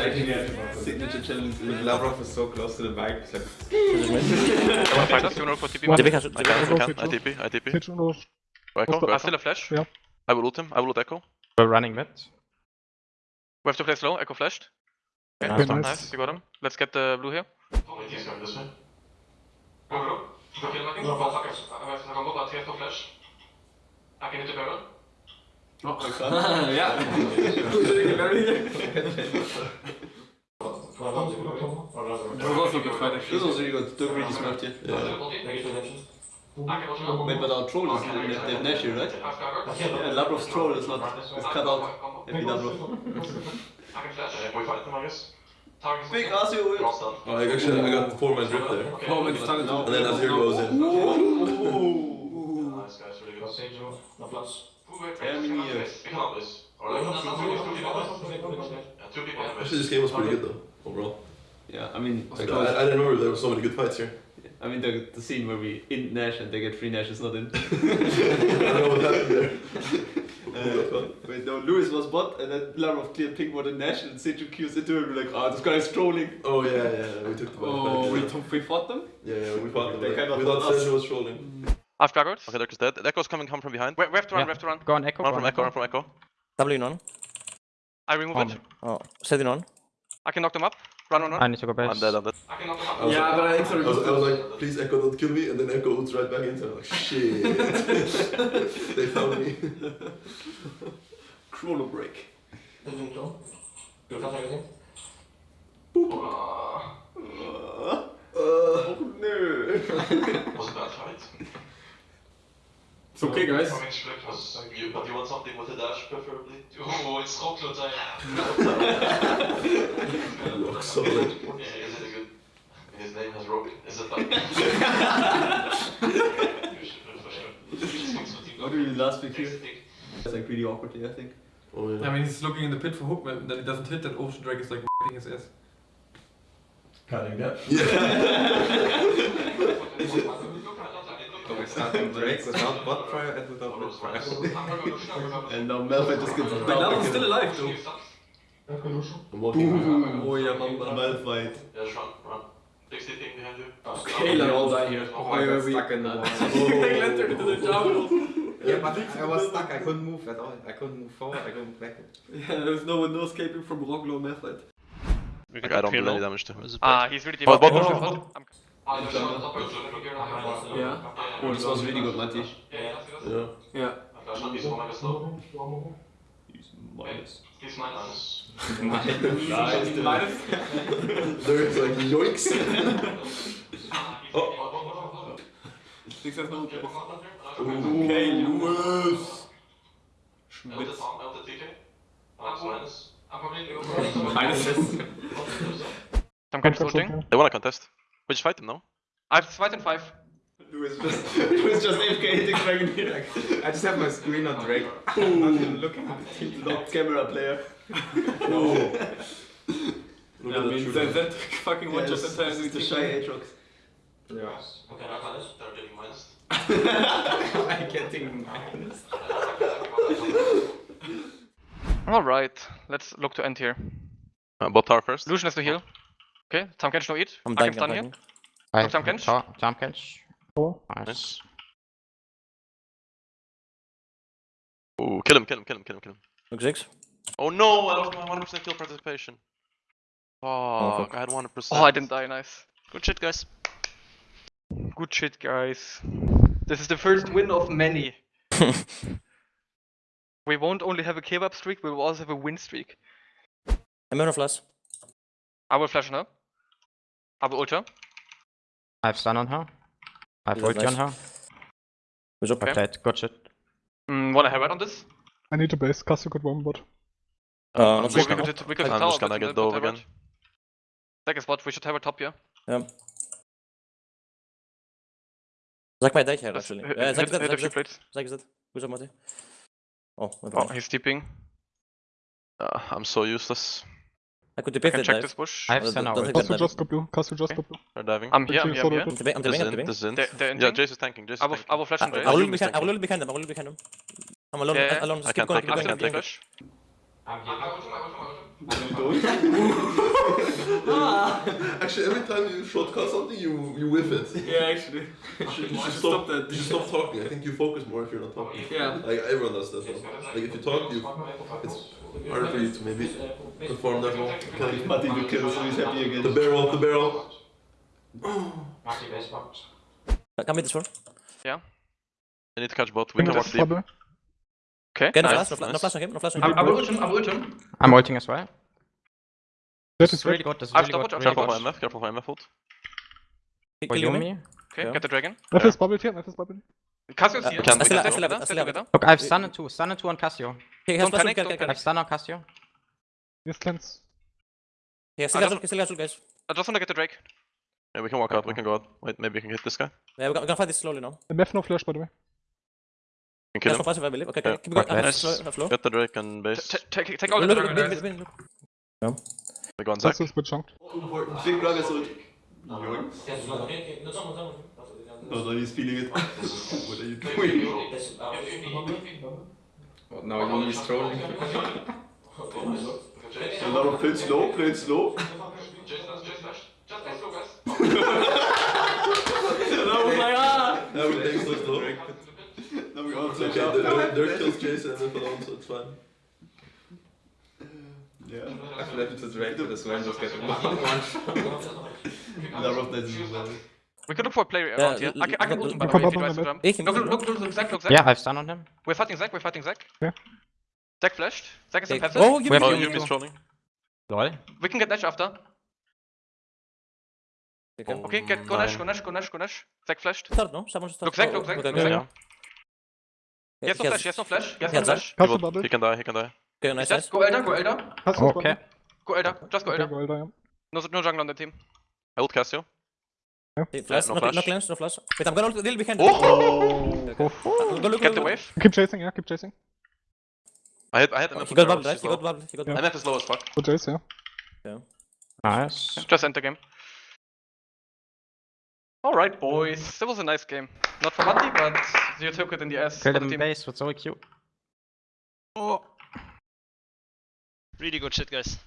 Signature challenge. Lavrov is so close to the bike. It's like, Wanna fight us? You wanna look for TP? What? man? DB can, I DB can, can. I can. I TP, I TP. Pitch on us. Go Ekko, What's the- go I Ekko. still have flash. Yeah. I will ult him, I will ult Ekko. We're running mid. We have to play slow. Ekko flashed. Okay, Nice Okay, one. nice. nice. You got him. Let's get the blue here. He's going this way. ja. That was a good fight actually. This was really good. Took really smart here. Wait, but our troll is they have Nash here, right? Yeah, Lavrov's troll is not is cut out. Happy him, Big Asio. Oh, I actually I got four man drip there. Oh, man, it's time And then Azir goes in. Nice guys, really good. Yeah, two people Actually, this. this game was pretty good though, overall. Yeah, I mean, Like, I, I didn't remember there were so many good fights here. I mean the, the scene where we in Nash and they get three Nash is not in. I don't know what happened there. Uh, wait, no, Lewis was bot, and then Lavrov cleared pink bot and Nash, and Seju Q's into it. We're like, oh, this guy is trolling. Oh yeah, yeah, we took the Oh, we, back. we fought them? Yeah, yeah, we fought them. They Like, kind of we thought fought us. Was trolling. I've gargoyles. Okay, Dirk is dead. Ekko's coming, come from behind. We, we have to run. Yeah. We have to run. Go on Ekko. Run go from on Ekko, run from Ekko. W in on. I remove Oh, it. Oh, set it on. I can knock them up. Run, run, run. I need to go base. I'm dead, I'm dead. I can knock them up. I Yeah, like, but I I was, I was like, please Ekko don't kill me, and then Ekko ults right back into. I'm like, shit. they found me. Chrono break. Oh no. Was a bad fight. It's okay, guys. Coming split was you, but you want something with a dash, preferably. Oh, it's Rocklotai. Rock solid. Is it a good? His name has Rock. Is it like? What did we last week here? It's like really awkward here, I think. Oh yeah. I mean, he's looking in the pit for hook, but then he doesn't hit, and Ocean Drake is like his ass. Cutting that. Yeah. Without bot prior and without prior. And now Melvin just gets But now he's still alive, though. Walking. Oh yeah, Mamba. Malphite. Yeah, just run, run. 60 ping behind you. Okay, like all die here. Oh, I stuck in the wall. They entered into the jungle. Yeah, but I was stuck. I couldn't move at all. I couldn't move forward. I couldn't move back. Yeah, there's no one no escaping from Roglo Malphite. Like, I don't do any damage to him. Ah, he's really deep. Oh, him, bot. I'm- Yeah. Oh, this was really good, Mati. Yeah. Yeah. He's one slow. He's minus. He's minus. Minus. There's like yoinks. Six has no Okay, Lewis. Elder Tom, Elder TK. Minus. Minus. I'm kind of floating. They wanna contest. We just fight them, no? I have fight in five. Lewis just, Lewis just AFK hitting Dragon here. I just have my screen on Drake. I'm not even looking at the team. Camera player. Oh. Look Yeah, I that mean, that, that fucking one Yeah, just it's- entire it's the team. shy Aatrox. Yeah. Okay, they're getting minus. I can't even minus. Alright, let's look to end here. Uh, bot tower first. Lucian has to heal. Okay, Tahm Kench no eat. I'm I can dying, I'm stun here. dying. I Jump catch? Jump jump catch. Four. Nice. Nice. Ooh, kill him, kill him, kill him, kill him, kill him. Look six. Oh no, I lost my 100% kill participation. Fuck, fuck. I had 100%. Oh, I didn't die, nice. Good shit, guys. Good shit, guys. This is the first win of many. we won't only have a kebab streak, we will also have a win streak. I'm out of flash. I will flash now. I will ult her. I have stun on her. I have Yeah, ulti on her. Who's up? I played Got shit. Mm, wanna have it on this? I need to base. Castle got one bot. Uh, not We, six we could, we could I'm tower, just gonna but, get dove put Herald. again. Second spot, we should have a top here. Zac mij deed hier, Let's actually. hit, Yeah, Zac hit, is dead, hit a Zac is dead. plates. Is dead. Who's up, Mati? Oh, Oh, he's deeping. Uh, I'm so useless. I could I can check dive. this bush. I have Don't- stun don't now. think ult. Castle just got blue. Castle just Okay. got blue. They're diving. I'm here, I'm here, I'm here. I'm tipping, I'm This I'm in, tipping. this in. They're, they're Yeah. Jace is tanking, Jace is I will, I will flash I, on I will look behind, I will tanking. look behind him, I will look behind him. I'm alone, Yeah, yeah. alone. I keep can't going, take keep him, I going, can't keep take going. flash. I'm here. You don't? Actually, every time you shortcut something, you you whiff it. Yeah, actually. You should, you should should stop stop that. You should stop talking. I think you focus more if you're not talking. Yeah. Like everyone does that. Though. Like if you talk, you it's harder for you to maybe perform that well. Okay. Martin will kill, so he's happy again. The barrel, the barrel. Marty best box. Come mid this one. Yeah. I need to catch bot. We can walk Just deep. bubble. Okay, Okay, no nice, flash, no, fla- no nice. flash on him, no flash on I, him. I will ult him, I will ult him. I'm ulting as well. That This is is really red. good. This is I've really good. stopped. Really Careful for. MF. Careful for MF ult. For Kill Yuumi. Yuumi. Okay, Yeah. get the dragon. F Yeah. is bubbled here, F is bubbled. Cassio's Uh, here. can- I We still- can I do still have it, that, I still have it. together. Look, I have stun and two. Stun and two on Cassio. He has Don't flash panic, don't get- I have stun on Cassio. Yes, cleanse. Yeah, still I got don't- ult, still got ult, guys. I just wanna get the Drake. Yeah, we can walk out. We can go out. Wait, maybe we can hit this guy. Yeah, we're gonna, we're gonna fight this slowly now. MF no flash, by the way. We can kill There's no him. passive, I believe. Okay, Yeah. keep going. Nice. slow. Get the Drake and base. Take take all the Look, dragon. Look, guys. look, look, look. We go on Zac. This is a bit chunked. Important. Big Rug is ult. Yoink. Yes, No, no, he's feeling it. what are you Thank doing? you. Oh, now you is trolling. So now play it slow, play it slow. Just flash, just flash. Just flash, slow, guys. oh my god! Everything's so slow. Now we all It's flash okay. out. The, the, Dirk kills Jason and alone, so it's fine. Yeah. I flipped to drag to this one, just get one one shot. Now of that is well. We can look for a play Yeah, around here. I can, I can look- ult him by the way if he tries to jump. Look, look, look, look, Zac, look, Zac. Yeah, I have stun on him. We're fighting Zac, we're fighting Zac. Yeah. Zac flashed. Zac is in passive. Oh, give We me have Oh, Yuumi Yuumi. Yuumi's trolling. Lol. We can get Nash after. Okay. Okay, get, go oh, Nash, go Nash, go Nash, go Nash. Zac flashed. Start, no? Someone should start. Look, Zac, Oh, look, Zac, okay, look, okay. Yeah, He has no flash, he has no flash, he has no flash. He, bubble. he can die, he can die. Okay, nice, Just go Elder, go Elder. Castle Okay. bubbled. Go Elder, just go Okay, Elder. go Elder, yeah. No, no jungle on the team. I ult Cassio. Hey, Flash, no no, flash. no cleanse, no flash. Wait, I'm gonna ult a little behind. Oh! Go look, Get the wave. Keep chasing, yeah, keep chasing. I had, I had look. MF He got arrows, bubbled, right? He low. got bubbled, he got Yeah. MF is low as fuck. For Jace, yeah. Nice. Just end the game. Alright, boys. That was a nice game. Not for Matti, but you took it in the ass. Killed for the him in base with so cute. Oh. Really good shit, guys.